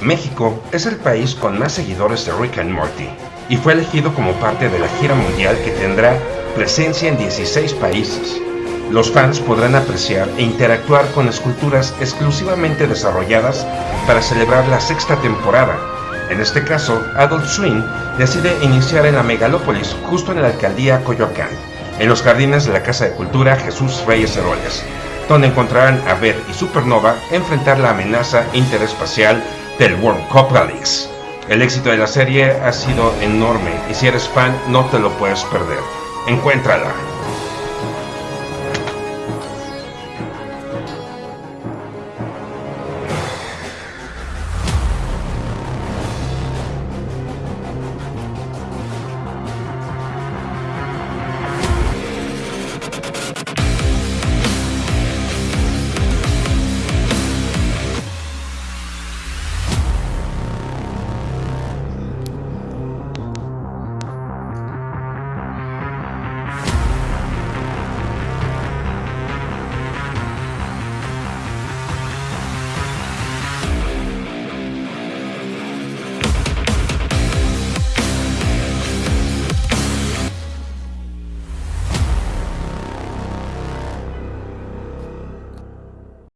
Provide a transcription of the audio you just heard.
México es el país con más seguidores de Rick and Morty y fue elegido como parte de la gira mundial que tendrá presencia en 16 países. Los fans podrán apreciar e interactuar con esculturas exclusivamente desarrolladas para celebrar la sexta temporada. En este caso, Adult Swing decide iniciar en la megalópolis justo en la alcaldía Coyoacán, en los jardines de la Casa de Cultura Jesús Reyes Heroles, donde encontrarán a Beth y Supernova enfrentar la amenaza interespacial del World Cup Rallies. El éxito de la serie ha sido enorme y si eres fan no te lo puedes perder. Encuéntrala